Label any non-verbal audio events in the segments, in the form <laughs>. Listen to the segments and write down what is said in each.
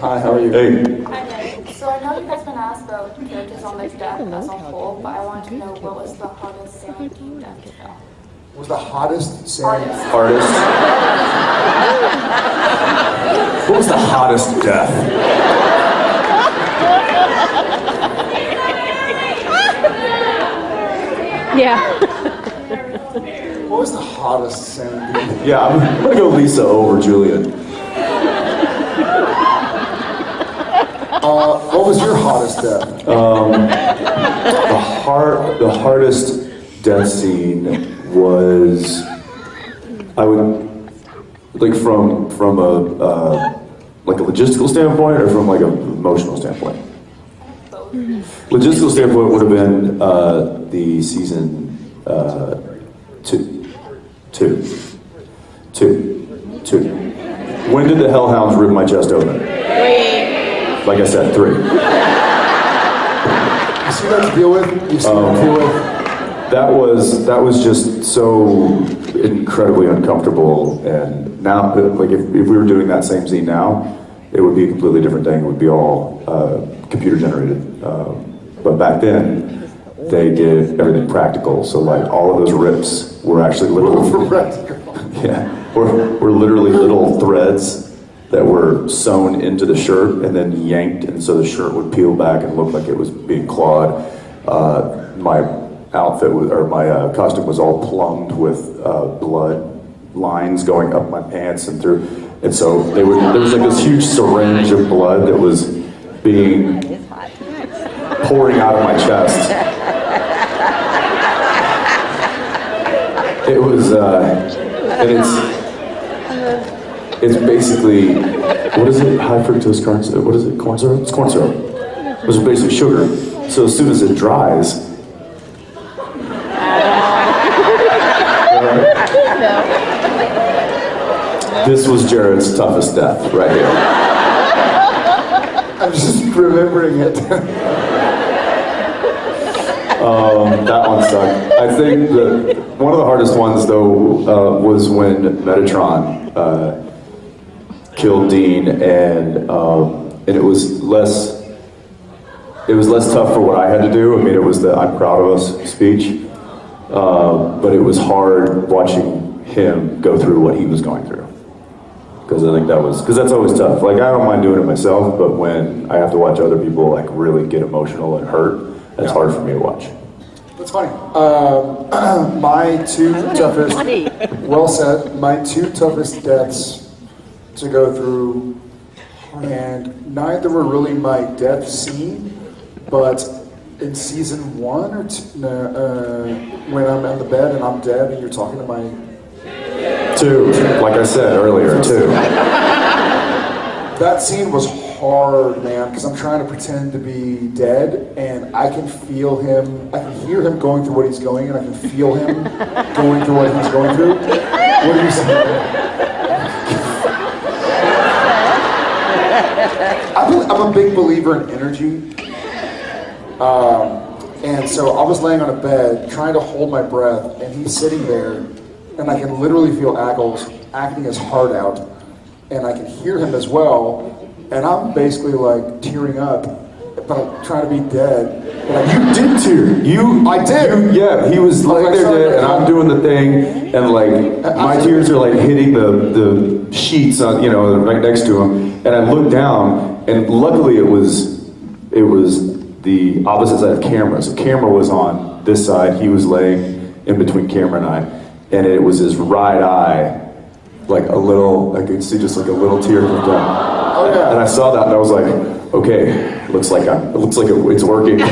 Hi, how are you? Hey, Hi, So I know you guys been asked about characters on the death as a whole, but I want to know what was the hottest Sailing Team death to film? Was the hottest Sailing Hardest. artist. what was the hottest death? Yeah. What was the hottest Sailing Team? Yeah, I'm, I'm gonna go Lisa over Julian. Uh, what was your hottest death? The hard, the hardest death scene was, I would, like from from a uh, like a logistical standpoint or from like an emotional standpoint. Logistical standpoint would have been uh, the season uh, two, two, two, two. When did the Hellhounds rip my chest open? Like I said, three. You see that to deal with? You see that to deal with? That was that was just so incredibly uncomfortable. And now, like if, if we were doing that same scene now, it would be a completely different thing. It would be all uh, computer generated. Um, but back then, they did everything practical. So like all of those rips were actually little. <laughs> <laughs> Yeah, were, were literally little threads that were sewn into the shirt and then yanked, and so the shirt would peel back and look like it was being clawed. Uh, my outfit was, or my uh, costume was all plumbed with uh, blood lines going up my pants and through, and so would. There was like this huge syringe of blood that was being pouring out of my chest. It was, uh, and it's. It's basically, what is it? High fructose corn syrup. What is it? Corn syrup? It's corn syrup. Which is basically sugar. So as soon as it dries, <laughs> this was Jared's toughest death right here. I'm just remembering it. That one sucked. I think the one of the hardest ones though uh, was when Metatron uh, killed Dean, and um, and it was less. It was less tough for what I had to do. I mean, it was the "I'm proud of us" speech, uh, but it was hard watching him go through what he was going through. Because I think that was because that's always tough. Like I don't mind doing it myself, but when I have to watch other people like really get emotional and hurt, that's hard for me to watch. That's funny. Um, <clears throat> my two toughest, well said, my two toughest deaths to go through, and neither were really my death scene, but in season one or two, no, uh, when I'm in the bed and I'm dead and you're talking to my Two, like I said earlier, two. That scene was hard, man, because I'm trying to pretend to be dead, and I can feel him. I can hear him going through what he's going, and I can feel him <laughs> going through what he's going through. What do you say? I'm a, big believer in energy. Um, and so I was laying on a bed trying to hold my breath, and he's sitting there, and I can literally feel Ackles acting his heart out, and I can hear him as well, and I'm basically like tearing up, I'm trying to be dead. I, You did too. You, I did. You, yeah, he was laying there dead, and I'm doing the thing, and like my tears are like hitting the the sheets, on, you know, right next to him, and I look down, and luckily it was it was the opposite side of camera. So camera was on this side, he was laying in between camera and I, and it was his right eye, like a little, I could see just like a little tear come down. Oh, yeah. And I saw that, and I was like, okay, looks like I'm, it looks like it, it's working. <laughs>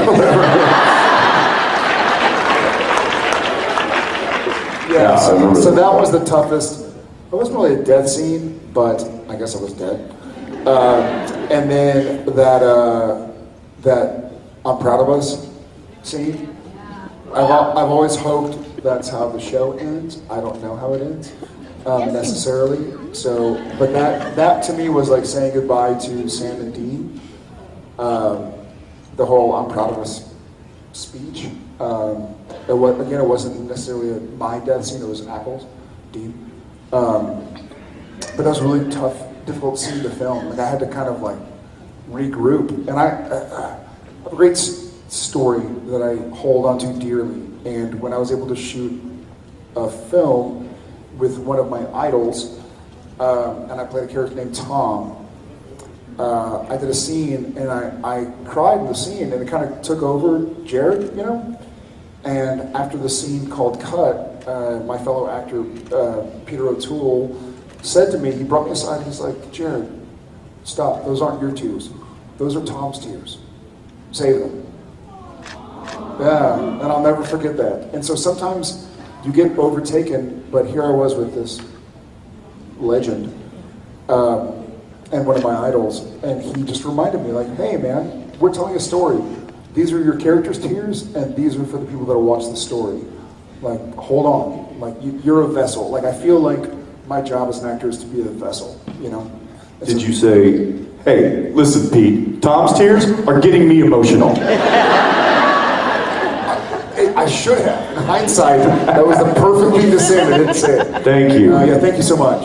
Yeah, I so, so that. that was the toughest. It wasn't really a death scene, but I guess I was dead. Uh, and then that uh, that I'm proud of us scene. I've, I've always hoped that's how the show ends. I don't know how it ends um, necessarily. So, but that that to me was like saying goodbye to Sam and Dean. Um, the whole "I'm proud of us" speech. Um, it was, again, it wasn't necessarily a, my death scene. It was an Ackles', Dean. Um, but that was really tough, difficult scene to film. Like I had to kind of like regroup. And I, uh, I have a great s- story that I hold onto dearly. And when I was able to shoot a film with one of my idols, um, and I played a character named Tom, uh, I did a scene and I, I cried in the scene and it kind of took over Jared, you know? And after the scene called Cut, uh, my fellow actor, uh, Peter O'Toole, said to me, he brought me aside, he's like, Jared, stop, those aren't your tears. Those are Tom's tears. Save them. Yeah, and I'll never forget that. And so sometimes you get overtaken, but here I was with this legend um, and one of my idols, and he just reminded me, like, hey man, we're telling a story. These are your characters' tears, and these are for the people that'll watch the story. Like, hold on, like you, you're a vessel. Like I feel like my job as an actor is to be a vessel, you know. And Did so- you say, hey, listen, Pete, Tom's tears are getting me emotional? <laughs> Should have. In hindsight, that was the perfect thing to say, and I didn't say it. Thank you. Uh, yeah, thank you so much.